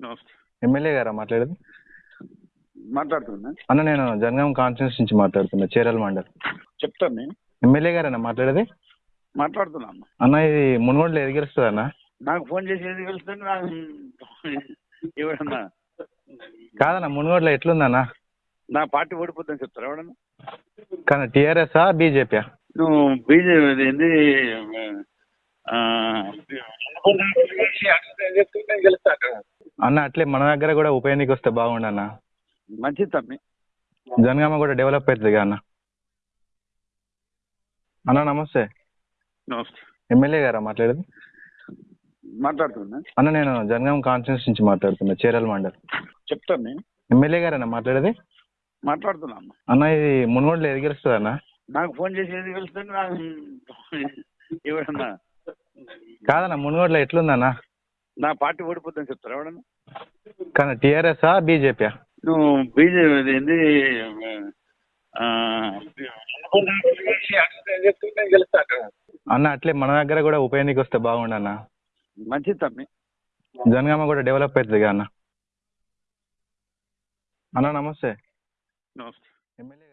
నమస్తే ఎమ్మెల్యే గారా మాట్లాడేది మాట్లాడుతున్నా అన్న నేను జనగాం కాన్స్టిట్యూన్స్ నుంచి మాట్లాడుతున్నా చీరల మండల్ చెప్తాను నేను ఎమ్మెల్యే గారేనా మాట్లాడేది మాట్లాడుతున్నా అమ్మ అన్న ఇది మునుగోడులో ఎదిగిస్తుంది అన్న నాకు ఫోన్ చేసి ఎందుకు నాకు ఎవరన్నా కాదన్న మునుగోడులో ఎట్లుందన్న నా పార్టీ ఓడిపోతుందని చెప్తారు ఎవడన్నా కానీ టీఆర్ఎస్ఆ బీజేపీ నువ్వు బీజేపీ ఏంది ఆ, గెలుస్తాను అన్న అట్లే మన దగ్గర కూడా ఉప ఎన్నిక వస్తే బాగుండు అన్న మంచిది తమ్మి. జనగామ కూడా డెవలప్ అవుతుంది కదా అన్న. అన్న నమస్తే. నమస్తే. ఎమ్మెల్యే గారా మాట్లాడేది? మాట్లాడుతున్నా. అన్న నేను జనగాం కాన్స్టిట్యూన్స్ నుంచి మాట్లాడుతున్నా చీరల మండల్. చెప్తాను నేను ఎమ్మెల్యే గారేనా మాట్లాడేది? మాట్లాడుతున్నా అమ్మ. అన్న ఇది మునుగోడులో ఎదిగిస్తుంది అన్న. నాకు ఫోన్ చేసి నాకు ఎవరన్నా? కాదన్న మునుగోడులో ఎట్లుందన్న? నా పార్టీ ఓడిపోతుందని చెప్తారు ఎవడన్నా కానీ టీఆర్ఎస్ఆ బీజేపీ నువ్వు బీజేపీ ఏంది అన్న అట్లే మన దగ్గర కూడా ఉప ఎన్నిక వస్తే బాగుండు అన్న. మంచిది తమ్మి. జనగామ కూడా డెవలప్ అవుతుంది కదా అన్న. అన్న నమస్తే. నమస్తే. ఎమ్మెల్యే